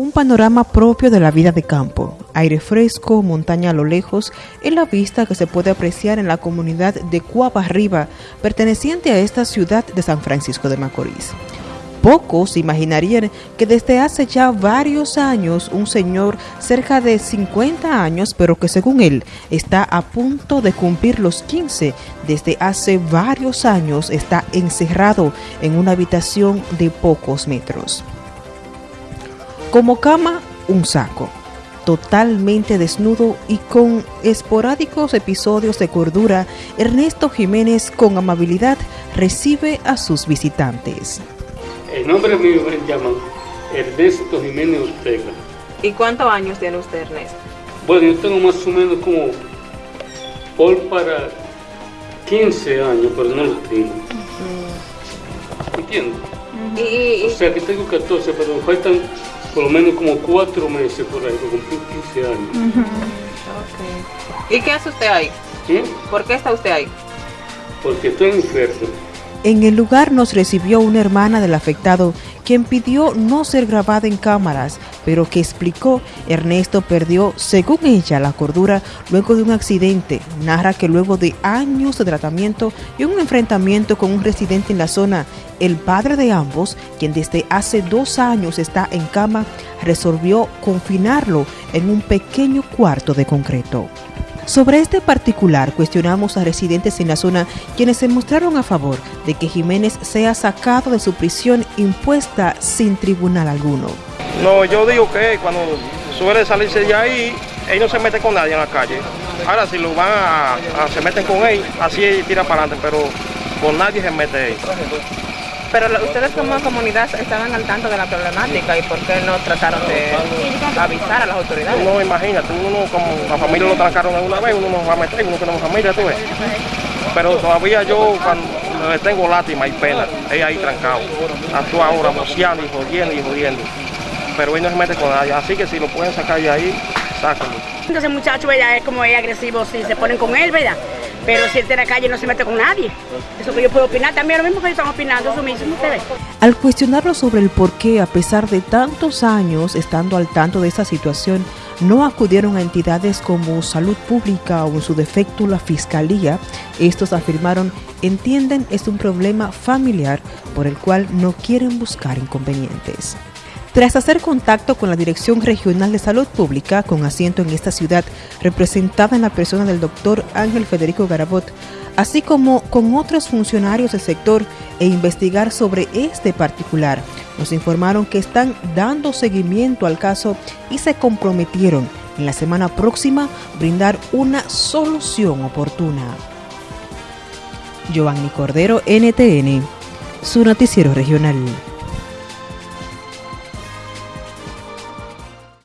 Un panorama propio de la vida de campo, aire fresco, montaña a lo lejos, es la vista que se puede apreciar en la comunidad de Cuapa Arriba, perteneciente a esta ciudad de San Francisco de Macorís. Pocos imaginarían que desde hace ya varios años un señor cerca de 50 años, pero que según él está a punto de cumplir los 15, desde hace varios años está encerrado en una habitación de pocos metros. Como cama, un saco, totalmente desnudo y con esporádicos episodios de cordura, Ernesto Jiménez con amabilidad recibe a sus visitantes. El nombre mío me llama Ernesto Jiménez Ortega. ¿Y cuántos años tiene usted, Ernesto? Bueno, yo tengo más o menos como por para 15 años, pero no lo tengo. ¿Entiendes? O sea que tengo 14, pero me faltan por lo menos como 4 meses por ahí, cumplir 15 años. ¿Y qué hace usted ahí? ¿Sí? ¿Por qué está usted ahí? Porque estoy enfermo. En el lugar nos recibió una hermana del afectado, quien pidió no ser grabada en cámaras, pero que explicó Ernesto perdió, según ella, la cordura luego de un accidente. Narra que luego de años de tratamiento y un enfrentamiento con un residente en la zona, el padre de ambos, quien desde hace dos años está en cama, resolvió confinarlo en un pequeño cuarto de concreto. Sobre este particular cuestionamos a residentes en la zona quienes se mostraron a favor de que Jiménez sea sacado de su prisión impuesta sin tribunal alguno. No, yo digo que cuando suele salirse de ahí, él no se mete con nadie en la calle. Ahora si lo van a, se meten con él, así tira para adelante, pero con nadie se mete ahí. Pero ustedes como comunidad estaban al tanto de la problemática y por qué no trataron de avisar a las autoridades. No, imagínate, uno como la familia lo trancaron una vez, uno nos va a meter, uno tenemos familia, tú ves. Pero todavía yo cuando le tengo lástima y pena, ella ahí trancado. Actúa ahora boceando y jodiendo y jodiendo. Pero él no se mete con nadie, así que si lo pueden sacar de ahí, sáquenlo. Entonces muchacho, ¿verdad? Es como es agresivo si se ponen con él, ¿verdad? Pero si está en la calle no se mete con nadie. Eso que yo puedo opinar también, lo mismo que ellos están opinando, eso mismo, ustedes. Al cuestionarlo sobre el por qué, a pesar de tantos años estando al tanto de esa situación, no acudieron a entidades como Salud Pública o en su defecto la Fiscalía, estos afirmaron entienden es un problema familiar por el cual no quieren buscar inconvenientes. Tras hacer contacto con la Dirección Regional de Salud Pública, con asiento en esta ciudad, representada en la persona del doctor Ángel Federico Garabot, así como con otros funcionarios del sector e investigar sobre este particular, nos informaron que están dando seguimiento al caso y se comprometieron en la semana próxima brindar una solución oportuna. Giovanni Cordero, NTN, su noticiero regional.